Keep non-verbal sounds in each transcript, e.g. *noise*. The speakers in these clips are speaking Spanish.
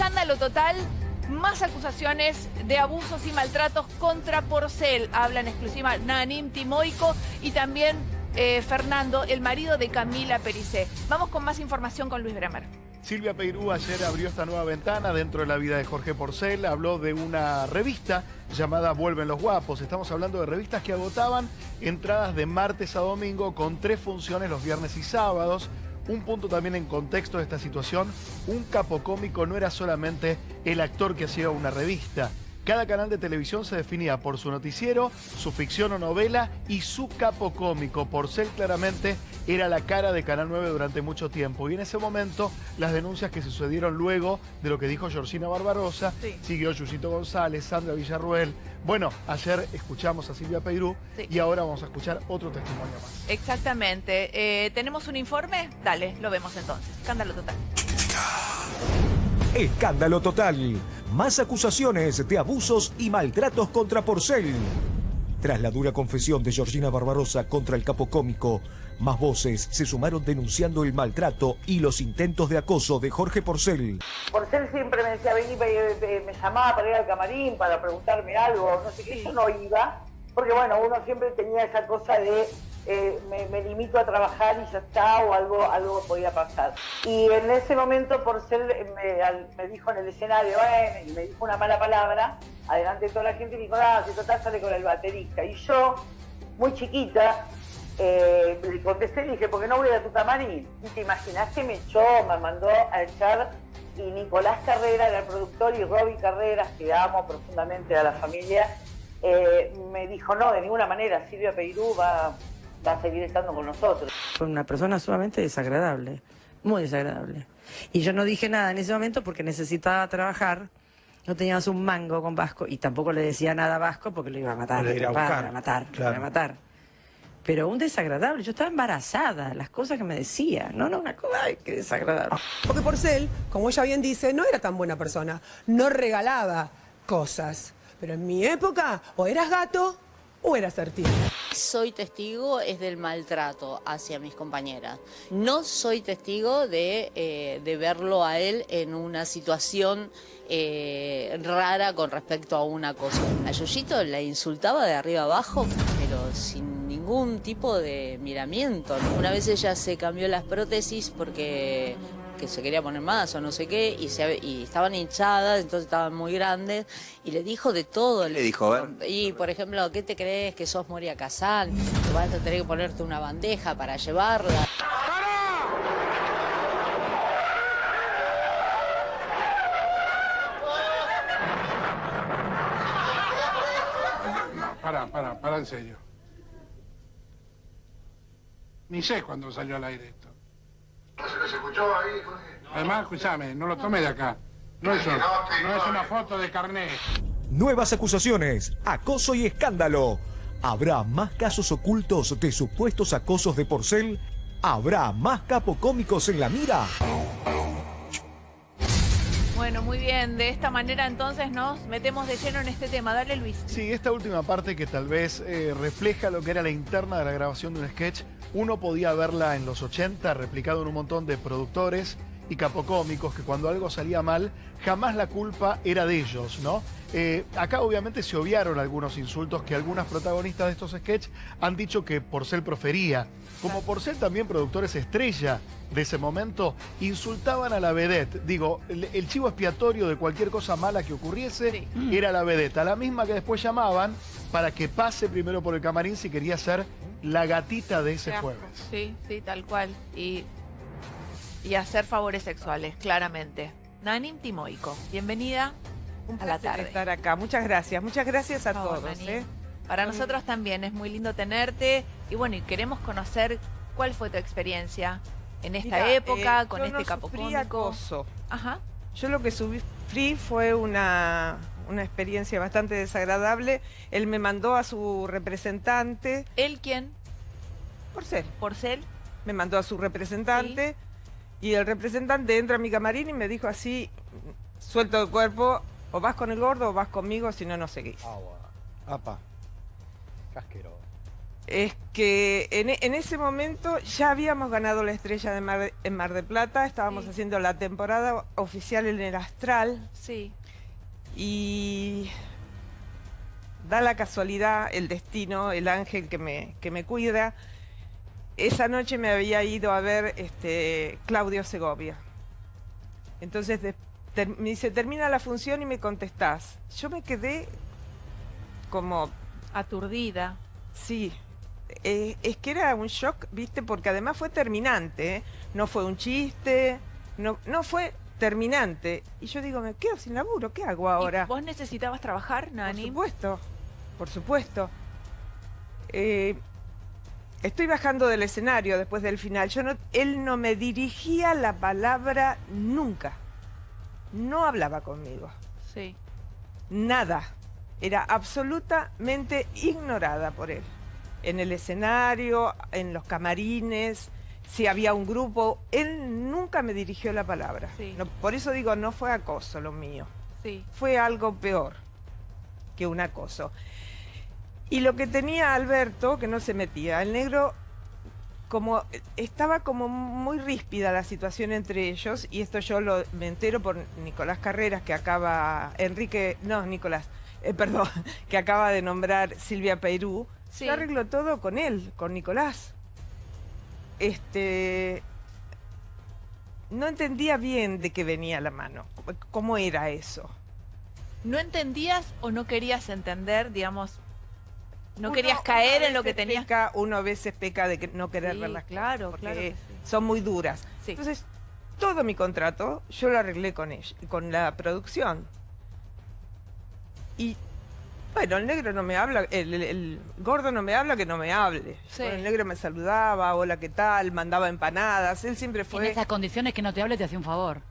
Escándalo total, más acusaciones de abusos y maltratos contra Porcel. Habla en exclusiva Nanim Timoico y también eh, Fernando, el marido de Camila Pericé. Vamos con más información con Luis Bremer. Silvia Peirú ayer abrió esta nueva ventana dentro de la vida de Jorge Porcel, habló de una revista llamada Vuelven los Guapos. Estamos hablando de revistas que agotaban entradas de martes a domingo con tres funciones los viernes y sábados. Un punto también en contexto de esta situación, un capo cómico no era solamente el actor que hacía una revista. Cada canal de televisión se definía por su noticiero, su ficción o novela y su capo cómico. Porcel claramente era la cara de Canal 9 durante mucho tiempo. Y en ese momento, las denuncias que sucedieron luego de lo que dijo Georgina Barbarosa, siguió Yusito González, Sandra Villarruel. Bueno, ayer escuchamos a Silvia Peirú y ahora vamos a escuchar otro testimonio más. Exactamente. Eh, ¿Tenemos un informe? Dale, lo vemos entonces. Escándalo total. Escándalo total. Más acusaciones de abusos y maltratos contra Porcel. Tras la dura confesión de Georgina Barbarosa contra el capo cómico, más voces se sumaron denunciando el maltrato y los intentos de acoso de Jorge Porcel. Porcel siempre me decía, vení, me, me llamaba para ir al camarín, para preguntarme algo, no sé qué, yo no iba, porque bueno, uno siempre tenía esa cosa de eh, me, limito a trabajar y ya está, o algo, algo podía pasar. Y en ese momento, por ser, me, dijo en el escenario, y me dijo una mala palabra, adelante de toda la gente, y dijo, ah, si total sale con el baterista. Y yo, muy chiquita, eh, le contesté y dije, ¿por qué no voy a tu camarín? Y te imaginas que me echó, me mandó a echar, y Nicolás Carrera era el productor, y Robbie Carreras, que amo profundamente a la familia, eh, me dijo, no, de ninguna manera, Silvia Peirú va va a seguir estando con nosotros. Fue una persona sumamente desagradable, muy desagradable. Y yo no dije nada en ese momento porque necesitaba trabajar. No teníamos un mango con Vasco y tampoco le decía nada a Vasco porque lo iba a matar. Lo iba a, matar, lo iba a matar. Pero un desagradable, yo estaba embarazada, las cosas que me decía, no, no, una cosa, ay, qué desagradable. Porque Porcel, como ella bien dice, no era tan buena persona, no regalaba cosas. Pero en mi época, o eras gato o eras artista soy testigo es del maltrato hacia mis compañeras. No soy testigo de, eh, verlo a él en una situación eh, rara con respecto a una cosa. A Yoyito la insultaba de arriba abajo, pero sin ningún tipo de miramiento. Una vez ella se cambió las prótesis porque que se quería poner más o no sé qué, y, se, y estaban hinchadas, entonces estaban muy grandes, y le dijo de todo. le dijo? A Y, por ejemplo, ¿qué te crees que sos Moria Casal? Que vas a tener que ponerte una bandeja para llevarla. para, para, para en serio. Ni sé cuándo salió al aire esto. Además, escúchame, no lo tome de acá. No es, no es una foto de carnet. Nuevas acusaciones, acoso y escándalo. ¿Habrá más casos ocultos de supuestos acosos de Porcel? ¿Habrá más capocómicos en la mira? Bueno, muy bien. De esta manera entonces nos metemos de lleno en este tema. Dale, Luis. Sí, esta última parte que tal vez eh, refleja lo que era la interna de la grabación de un sketch, uno podía verla en los 80, replicado en un montón de productores y capocómicos, que cuando algo salía mal, jamás la culpa era de ellos, ¿no? Eh, acá obviamente se obviaron algunos insultos que algunas protagonistas de estos sketches han dicho que Porcel profería. Como Porcel también productores estrella de ese momento insultaban a la vedette. Digo, el, chivo expiatorio de cualquier cosa mala que ocurriese era la vedette, a la misma que después llamaban para que pase primero por el camarín si quería ser la gatita de ese jueves. Sí, sí, tal cual. Y, y hacer favores sexuales, claramente. Nanim Timoico, bienvenida Un a la tarde. estar acá. Muchas gracias, muchas gracias a todos. ¿eh? Para nosotros también es muy lindo tenerte y bueno, y queremos conocer cuál fue tu experiencia en esta época, eh, con este no capo acoso. Ajá. Yo lo que sufrí fue una, una experiencia bastante desagradable. Él me mandó a su representante. ¿Él quién? Porcel. ¿Porcel? Me mandó a su representante y el representante entra a mi camarín y me dijo así, suelto el cuerpo, o vas con el gordo o vas conmigo, si no, no seguís. Agua. Apa. Casquero. Es que en, e- en ese momento ya habíamos ganado la estrella de Mar, en Mar de Plata, estábamos Sí. haciendo la temporada oficial en el Astral Sí. y da la casualidad, el destino, el ángel que me, que me cuida. Esa noche me había ido a ver este, Claudio Segovia. Entonces de- ter- me dice, termina la función y me contestás. Yo me quedé como Aturdida. Sí, eh, es que era un shock, ¿viste? Porque además fue terminante, ¿eh? no fue un chiste, no, no fue terminante. Y yo digo, me quedo sin laburo, ¿qué hago ¿Y ahora? ¿Vos necesitabas trabajar, Por Nani? supuesto, por supuesto. Eh, estoy bajando del escenario después del final. Yo no, él no me dirigía la palabra nunca. No hablaba conmigo. Sí. Nada. Era absolutamente ignorada por él. En el escenario, en los camarines, si había un grupo, él nunca me dirigió la palabra. Sí. No, por eso digo, no fue acoso lo mío. Sí. Fue algo peor que un acoso. Y lo que tenía Alberto, que no se metía, el negro como estaba como muy ríspida la situación entre ellos y esto yo lo me entero por Nicolás Carreras que acaba Enrique no Nicolás eh, perdón *laughs* que acaba de nombrar Silvia Peirú Sí. yo arreglo todo con él con Nicolás este no entendía bien de qué venía la mano cómo- era eso ¿No entendías o no querías entender, digamos, no Uno- querías caer en lo que tenías? peca- uno a veces peca de que no querer Sí, ver las claro, cosas, claro porque que sí. son muy duras. Sí. Entonces, todo mi contrato yo lo arreglé con ella, con la producción. Y bueno, el negro no me habla, el, el- el gordo no me habla que no me hable. Sí. Bueno, el negro me saludaba, hola, ¿qué tal? Mandaba empanadas, él siempre En fue... esas condiciones que no te hable te hace un favor.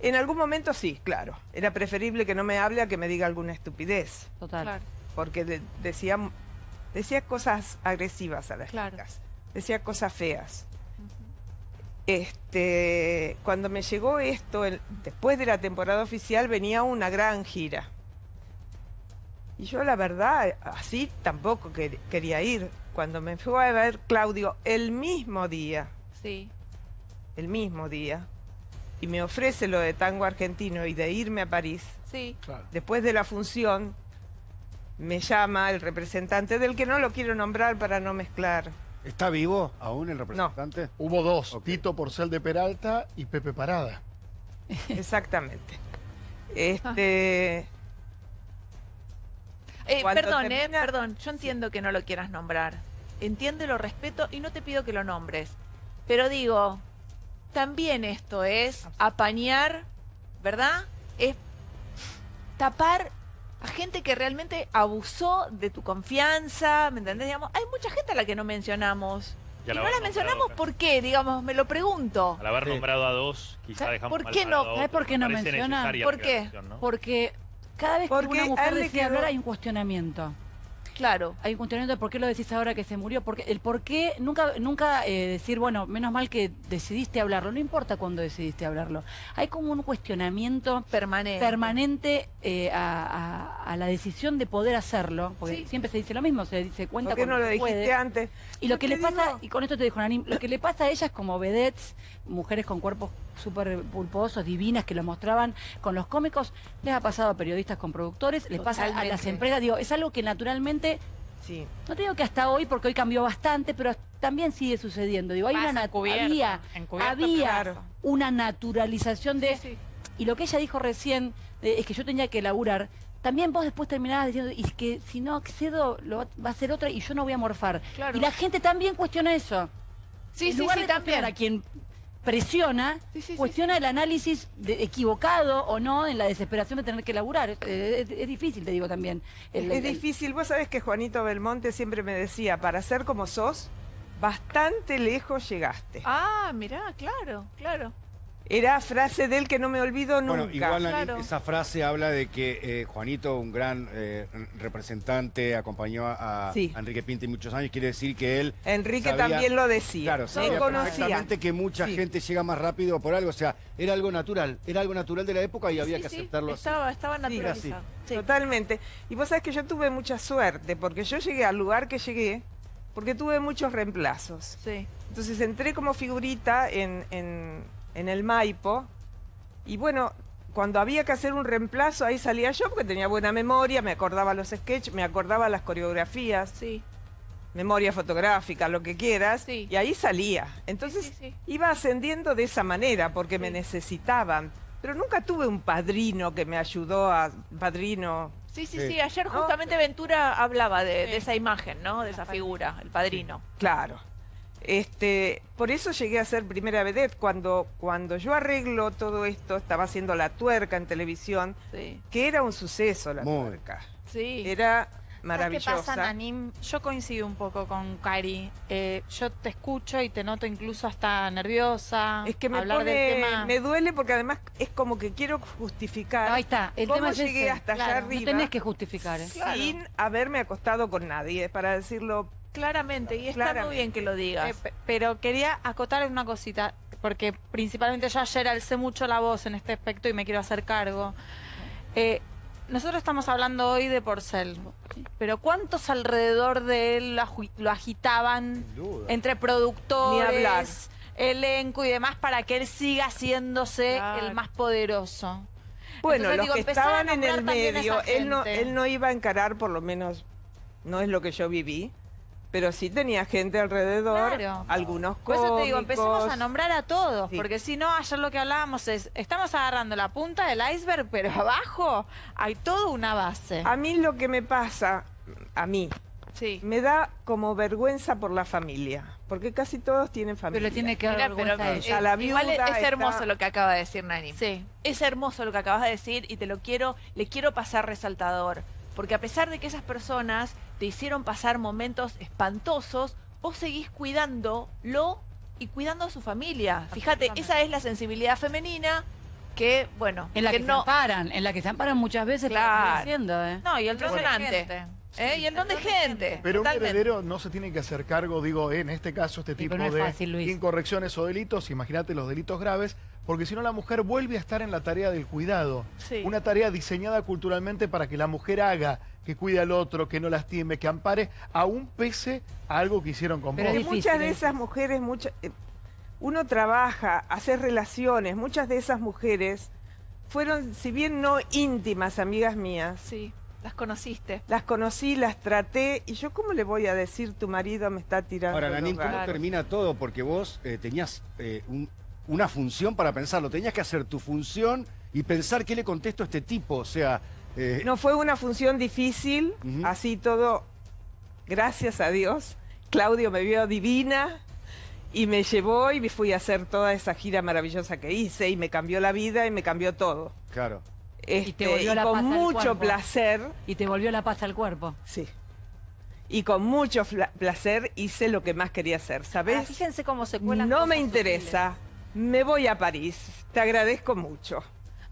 En algún momento sí, claro. Era preferible que no me hable a que me diga alguna estupidez. Total. Claro. porque de- decía, decía cosas agresivas a las Claro. chicas, decía cosas feas. Este, cuando me llegó esto, el- después de la temporada oficial venía una gran gira. Y yo la verdad, así tampoco quer- quería ir. Cuando me fue a ver Claudio el mismo día, Sí. el mismo día, y me ofrece lo de tango argentino y de irme a París, Sí. Claro. Después de la función, me llama el representante del que no lo quiero nombrar para no mezclar. ¿Está vivo aún el representante? Hubo dos. Tito Porcel de Peralta y Pepe Parada. Exactamente. *laughs* Este, Eh, perdón, eh, perdón. Yo entiendo que no lo quieras nombrar. Entiendo y lo respeto y no te pido que lo nombres. Pero digo, también esto es apañar, ¿verdad? Es tapar a gente que realmente abusó de tu confianza, ¿me entendés? Digamos, hay mucha gente a la que no mencionamos. Y Y no la mencionamos. ¿por qué? Digamos, me lo pregunto. Al haber Sí. nombrado a dos, quizá ¿Sabes dejamos por qué no? ¿Sabes por qué no Me parece menciona? necesaria ¿Por qué? ¿no? Porque cada vez Porque que una mujer decide quedó- hablar hay un cuestionamiento. Claro. Hay un cuestionamiento de por qué lo decís ahora que se murió. Porque el por qué, nunca, nunca eh, decir, bueno, menos mal que decidiste hablarlo. No importa cuándo decidiste hablarlo. Hay como un cuestionamiento Permanente. permanente eh, a, a- a la decisión de poder hacerlo. Porque Sí. siempre se dice lo mismo, se dice cuenta ¿por qué no lo dijiste puede. antes? Y lo que le pasa, y con esto te dijo Nanim, lo que le pasa a ellas como vedettes, mujeres con cuerpos súper pulposos, divinas, que lo mostraban con los cómicos, les ha pasado a periodistas con productores, les pasa a las empresas, digo, es algo que naturalmente, Sí. no te digo que hasta hoy, porque hoy cambió bastante, pero también sigue sucediendo. Digo, hay Pasa una había, había claro. una naturalización de Sí, sí. y lo que ella dijo recién eh, es que yo tenía que laburar. También vos después terminabas diciendo, y es que si no accedo, lo va, a ser otra y yo no voy a morfar. Claro. Y la gente también cuestiona eso. Sí, en sí, lugar sí, de también. a quien presiona, Sí, sí, sí, cuestiona el análisis de- equivocado o no en la desesperación de tener que laburar. Es, es- es difícil, te digo también. El- es el- difícil. Vos sabés que Juanito Belmonte siempre me decía, para ser como sos, bastante lejos llegaste. Ah, mirá, claro, claro. Era frase de él que no me olvido nunca. Bueno, igual claro. esa frase habla de que eh, Juanito, un gran eh, representante, acompañó a, Sí. a Enrique Pinti muchos años, quiere decir que él Enrique sabía- también lo decía. Claro, Él sabía conocía. perfectamente que mucha Sí. gente llega más rápido por algo, o sea, era algo natural, era algo natural de la época y había Sí, que sí, aceptarlo así. estaba, estaba Sí, naturalizado. Sí. Totalmente. Y vos sabés que yo tuve mucha suerte, porque yo llegué al lugar que llegué porque tuve muchos reemplazos. Sí. Entonces entré como figurita en, en- en el Maipo y bueno, cuando había que hacer un reemplazo ahí salía yo porque tenía buena memoria, me acordaba los sketches, me acordaba las coreografías, Sí. memoria fotográfica, lo que quieras, Sí. y ahí salía. Entonces sí, sí. iba ascendiendo de esa manera porque me necesitaban. Pero nunca tuve un padrino que me ayudó a... Padrino... Sí, sí, Sí. sí. Ayer No, justamente Ventura hablaba de, de esa imagen, ¿no? De esa figura, el padrino. Claro. Este, por eso llegué a ser primera vedette. Cuando, cuando yo arreglo todo esto, estaba haciendo la tuerca en televisión, Sí. que era un suceso la Muy. tuerca. Sí. Era ¿Sabes maravillosa. ¿Qué pasa, Nanim? Yo coincido un poco con Cari. Eh, yo te escucho y te noto incluso hasta nerviosa. Es que me hablar pone, del tema. me duele porque además es como que quiero justificar. Ahí está, el ¿Cómo tema es llegué ese. hasta allá Claro, arriba No tenés que justificar. ¿eh? sin haberme acostado con nadie, para decirlo Claramente, y está muy bien que lo Eh, digas. pe- pero quería acotar una cosita, porque principalmente yo ayer alcé mucho la voz en este aspecto y me quiero hacer cargo. Eh, nosotros estamos hablando hoy de Porcel, pero ¿cuántos alrededor de él lo, agitaban entre productores, elenco y demás para que él siga haciéndose Claro. el más poderoso? Bueno, Entonces, los digo, que estaban en nombrar el medio, él no, él no iba a encarar, por lo menos, no es lo que yo viví, pero sí tenía gente alrededor, Claro. algunos Por cómicos. eso te digo, empecemos a nombrar a todos, Sí. porque si no, ayer lo que hablábamos es, estamos agarrando la punta del iceberg, pero abajo hay toda una base. A mí lo que me pasa, a mí, Sí. me da como vergüenza por la familia, porque casi todos tienen familia. Pero tiene que dar vergüenza pero, a eh, ella. A la igual es está- hermoso lo que acaba de decir Nani. Sí. Es hermoso lo que acabas de decir y te lo quiero, le quiero pasar resaltador. Porque a pesar de que esas personas te hicieron pasar momentos espantosos, vos seguís cuidándolo y cuidando a su familia. Fíjate, esa es la sensibilidad femenina que, bueno, En la que, se no. amparan, en la que se amparan muchas veces Claro. seguir haciendo, ¿eh? No, y el Impresionante. ¿Eh? Y el don de gente. Pero un totalmente. heredero no se tiene que hacer cargo, digo, en este caso, este tipo pero no es de fácil, Luis. incorrecciones o delitos. Imagínate los delitos graves, porque si no la mujer vuelve a estar en la tarea del cuidado. Sí. Una tarea diseñada culturalmente para que la mujer haga, que cuide al otro, que no lastime, que ampare, aún pese a algo que hicieron con Pero vos. Difícil, muchas de es esas mujeres, muchas, eh, uno trabaja, hace relaciones, muchas de esas mujeres fueron, si bien no íntimas amigas mías, Sí, las conociste. las conocí, las traté, y yo cómo le voy a decir tu marido me está tirando Ahora, Nanín, ¿cómo gatos"? termina todo? Porque vos eh, tenías eh, un- una función para pensarlo. Tenías que hacer tu función y pensar qué le contesto a este tipo. O sea, eh, No fue una función difícil, así todo, gracias a Dios. Claudio me vio divina y me llevó y me fui a hacer toda esa gira maravillosa que hice y me cambió la vida y me cambió todo. claro. Este, volvió la con paz al mucho cuerpo. placer, Y te volvió la paz al cuerpo. sí. Y con mucho placer hice lo que más quería hacer, ¿sabes? fíjense cómo se cuelan No me interesa, me voy a París, te agradezco mucho.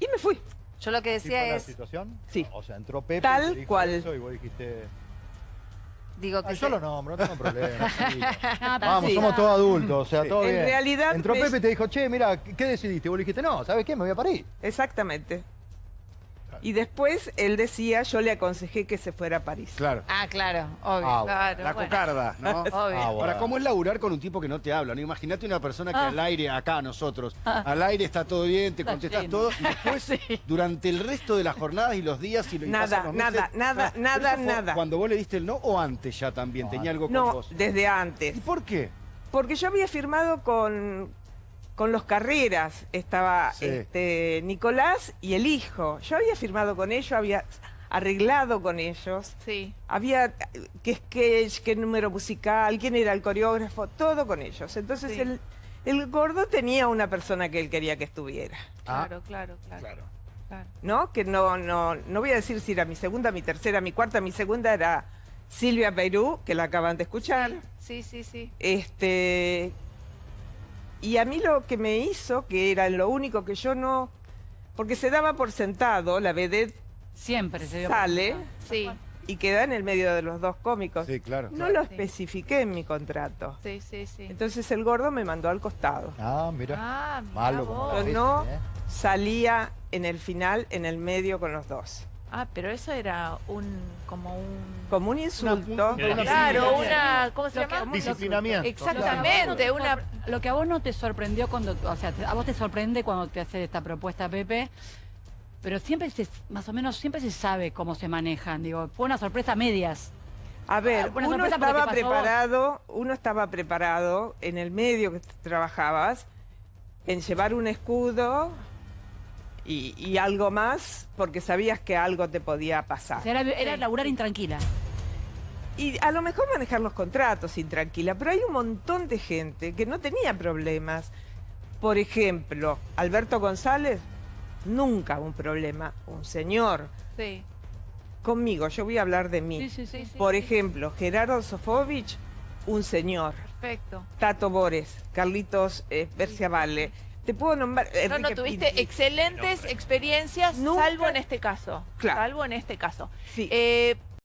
Y me fui. Yo lo que ¿Sí fue decía la es, situación? Sí. O sea, entró Pepe Tal y te dijo cual. eso y vos dijiste... digo que "Ah, yo lo nombro, no tengo problema. *laughs* sí". Ah, Vamos, sí. somos todos adultos, o sea, Sí. todo En bien. realidad Entró me- Pepe y te dijo, che, mira, ¿qué decidiste? Y vos le dijiste, no, ¿sabes qué? Me voy a París. Exactamente. Y después él decía, yo le aconsejé que se fuera a París. Claro. Ah, claro, obvio. Ah, Claro, La bueno. cocarda, ¿no? *laughs* Obvio. Ah, Ahora. ¿cómo es laburar con un tipo que no te habla? ¿no? Imagínate una persona que Ah. al aire, acá nosotros, al aire está todo bien, te contestas todo, y *laughs* después, durante el resto de las jornadas y los días y, lo- y Nada, pasan los meses- nada, nada, nada, nada. Cuando vos le diste el no o antes ya también, No, tenía algo con No, vos. desde antes. ¿Y por qué? Porque yo había firmado con, con los Carreras, estaba Sí. este, Nicolás y el hijo. Yo había firmado con ellos, había arreglado con ellos, Sí. había eh, qué sketch, qué número musical, quién era el coreógrafo, todo con ellos. Entonces Sí. el, el gordo tenía una persona que él quería que estuviera. Ah. Claro, claro, claro. Claro. claro. ¿no? Que no, no, no voy a decir si era mi segunda, mi tercera, mi cuarta, mi segunda era Silvia Perú, que la acaban de escuchar. Sí, sí, sí. Este, y a mí lo que me hizo, que era lo único que yo no, porque se daba por sentado, la vedette Siempre se dio sale. Sí, y queda en el medio de los dos cómicos. Sí, claro. No lo especifiqué en mi contrato. sí, sí, sí. Entonces el gordo me mandó al costado. Ah, mira. Ah, Malo como la no ¿eh? salía en el final, en el medio con los dos. Ah, pero eso era un como un Como un insulto. claro, una ¿cómo se llama? Disciplinamiento. Exactamente, Lo que a vos una no te sorpre- Lo que a vos no te sorprendió cuando, o sea, a vos te sorprende cuando te hace esta propuesta Pepe, pero siempre se, más o menos siempre se sabe cómo se manejan. Digo, fue una sorpresa a medias. A ver, Buena uno estaba vos. preparado, uno estaba preparado en el medio que trabajabas en llevar un escudo y, y algo más porque sabías que algo te podía O pasar. sea, era, era laburar intranquila. Y a lo mejor manejar los contratos intranquila, pero hay un montón de gente que no tenía problemas. Por ejemplo, Alberto González, nunca un problema. Un señor. Sí. Conmigo, yo voy a hablar de mí. Sí, sí, sí, Por sí. ejemplo, Gerardo Sofovich, un señor. Perfecto. Tato Bores, Carlitos eh, Berciavale. Te puedo nombrar. No, no, Enrique tuviste Pinti. excelentes experiencias, Nunca- salvo en este caso. Claro. Salvo en este caso. Sí. Eh,